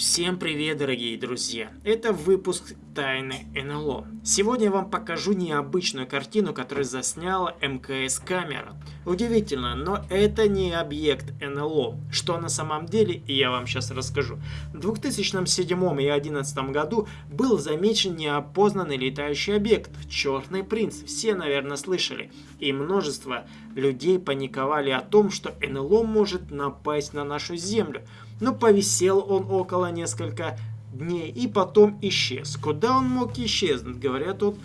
Всем привет, дорогие друзья! Это выпуск Тайны НЛО. Сегодня я вам покажу необычную картину, которую засняла МКС камера. Удивительно, но это не объект НЛО. Что на самом деле, я вам сейчас расскажу. В 2007 и 2011 году был замечен неопознанный летающий объект Черный принц. Все, наверное, слышали. И множество людей паниковали о том, что НЛО может напасть на нашу Землю. Но повисел он около несколько дней и потом исчез. Куда он мог исчезнуть? Говорят, он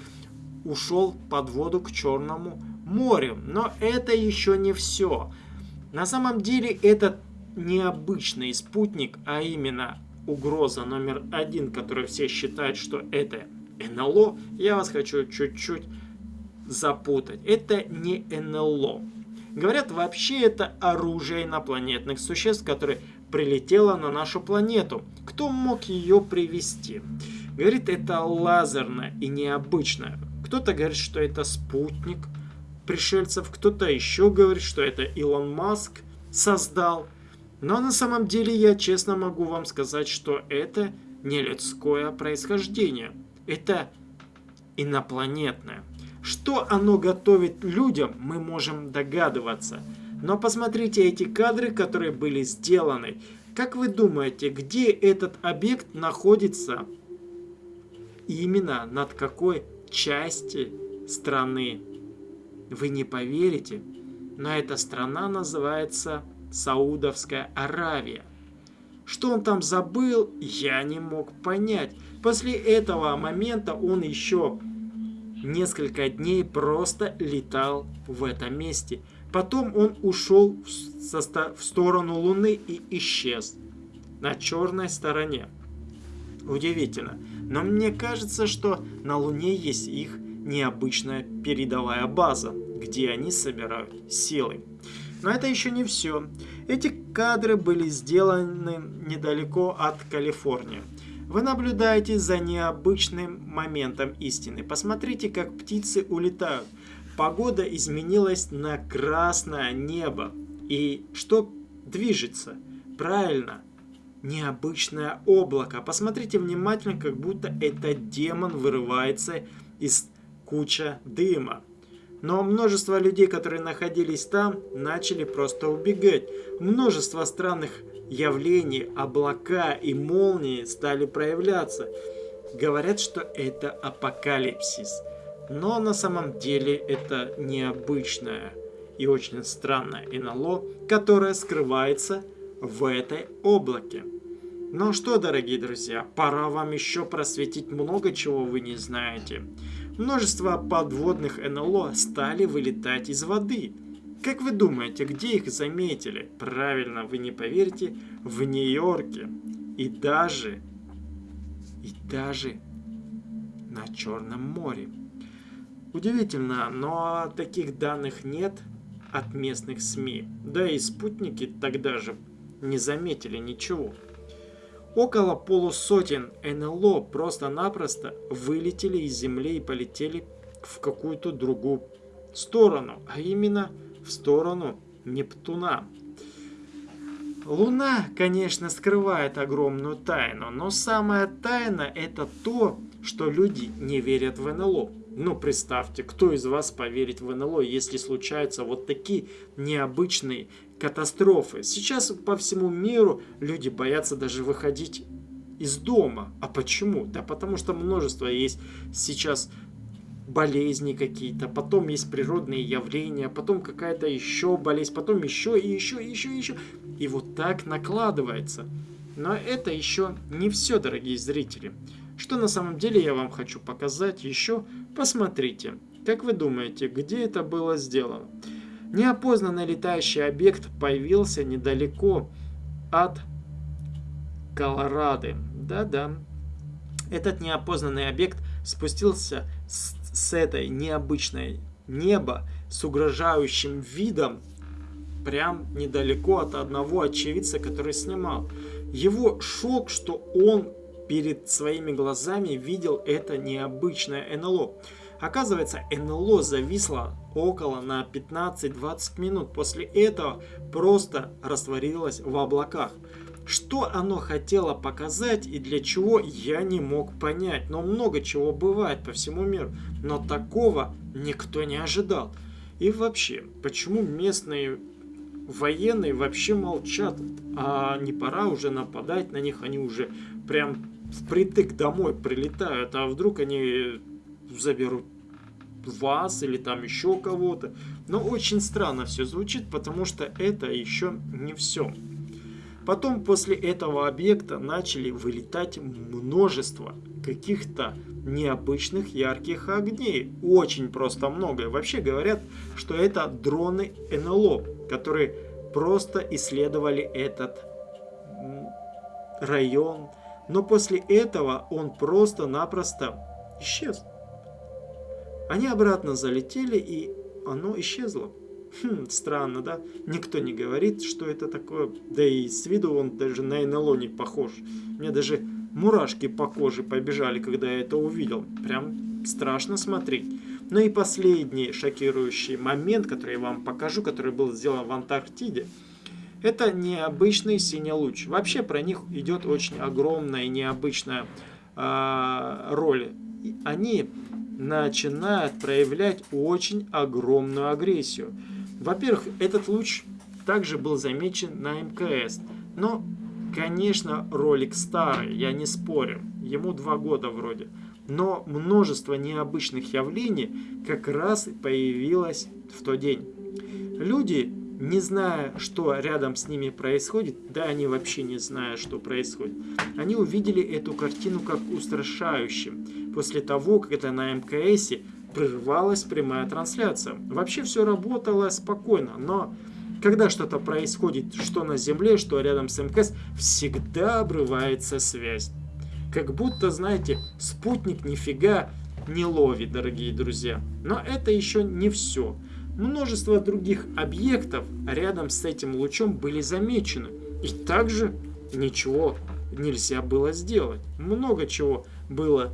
ушел под воду к Черному морю. Но это еще не все. На самом деле это необычный спутник, а именно угроза номер один, которую все считают, что это НЛО, я вас хочу чуть-чуть запутать. Это не НЛО. Говорят, вообще это оружие инопланетных существ, которые прилетела на нашу планету. Кто мог ее привести? Говорит, это лазерное и необычное. Кто-то говорит, что это спутник пришельцев, кто-то еще говорит, что это Илон Маск создал. Но на самом деле я честно могу вам сказать, что это не людское происхождение. Это инопланетное. Что оно готовит людям, мы можем догадываться – но посмотрите эти кадры, которые были сделаны. Как вы думаете, где этот объект находится? Именно над какой части страны? Вы не поверите, но эта страна называется Саудовская Аравия. Что он там забыл, я не мог понять. После этого момента он еще несколько дней просто летал в этом месте – Потом он ушел в сторону Луны и исчез на черной стороне. Удивительно, но мне кажется, что на Луне есть их необычная передовая база, где они собирают силы. Но это еще не все. Эти кадры были сделаны недалеко от Калифорнии. Вы наблюдаете за необычным моментом истины. Посмотрите, как птицы улетают. Погода изменилась на красное небо. И что движется? Правильно, необычное облако. Посмотрите внимательно, как будто этот демон вырывается из куча дыма. Но множество людей, которые находились там, начали просто убегать. Множество странных явлений, облака и молнии стали проявляться. Говорят, что это апокалипсис. Но на самом деле это необычное и очень странное НЛО, которое скрывается в этой облаке. Ну что, дорогие друзья, пора вам еще просветить много чего вы не знаете. Множество подводных НЛО стали вылетать из воды. Как вы думаете, где их заметили? Правильно, вы не поверите, в Нью-Йорке. И даже, и даже на Черном море. Удивительно, но таких данных нет от местных СМИ. Да и спутники тогда же не заметили ничего. Около полусотен НЛО просто-напросто вылетели из Земли и полетели в какую-то другую сторону, а именно в сторону Нептуна. Луна, конечно, скрывает огромную тайну, но самая тайна это то, что люди не верят в НЛО. Ну, представьте, кто из вас поверит в НЛО, если случаются вот такие необычные катастрофы. Сейчас по всему миру люди боятся даже выходить из дома. А почему? Да потому что множество есть сейчас болезни какие-то, потом есть природные явления, потом какая-то еще болезнь, потом еще и еще, и еще, и еще. И вот так накладывается. Но это еще не все, дорогие зрители. Что на самом деле я вам хочу показать еще, посмотрите. Как вы думаете, где это было сделано? Неопознанный летающий объект появился недалеко от Колорадо. Да-да. Этот неопознанный объект спустился с, с этой необычной неба с угрожающим видом прям недалеко от одного очевидца, который снимал. Его шок, что он перед своими глазами видел это необычное НЛО. Оказывается, НЛО зависло около на 15-20 минут. После этого просто растворилось в облаках. Что оно хотело показать и для чего, я не мог понять. Но много чего бывает по всему миру. Но такого никто не ожидал. И вообще, почему местные военные вообще молчат? А не пора уже нападать на них? Они уже прям впритык домой прилетают. А вдруг они заберут вас или там еще кого-то. Но очень странно все звучит, потому что это еще не все. Потом после этого объекта начали вылетать множество каких-то необычных ярких огней. Очень просто много. Вообще говорят, что это дроны НЛО, которые просто исследовали этот район. Но после этого он просто-напросто исчез. Они обратно залетели, и оно исчезло. Хм, странно, да? Никто не говорит, что это такое. Да и с виду он даже на НЛО не похож. Мне даже мурашки по коже побежали, когда я это увидел. Прям страшно смотреть. Ну и последний шокирующий момент, который я вам покажу, который был сделан в Антарктиде. Это необычный синий луч. Вообще про них идет очень огромная и необычная э, роль. Они начинают проявлять очень огромную агрессию. Во-первых, этот луч также был замечен на МКС. Но, конечно, ролик старый, я не спорю. Ему два года вроде. Но множество необычных явлений как раз появилось в тот день. Люди, не зная, что рядом с ними происходит, да они вообще не зная, что происходит, они увидели эту картину как устрашающим. После того, как это на МКСе прервалась прямая трансляция. Вообще все работало спокойно, но когда что-то происходит, что на Земле, что рядом с МКС, всегда обрывается связь. Как будто, знаете, спутник нифига не ловит, дорогие друзья. Но это еще не все. Множество других объектов рядом с этим лучом были замечены. И также ничего нельзя было сделать. Много чего было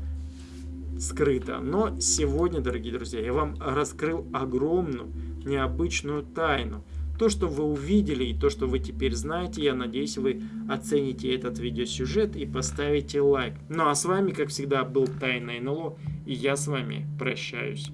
скрыто. Но сегодня, дорогие друзья, я вам раскрыл огромную, необычную тайну. То, что вы увидели и то, что вы теперь знаете, я надеюсь, вы оцените этот видеосюжет и поставите лайк. Ну а с вами, как всегда, был Тайна НЛО, и я с вами прощаюсь.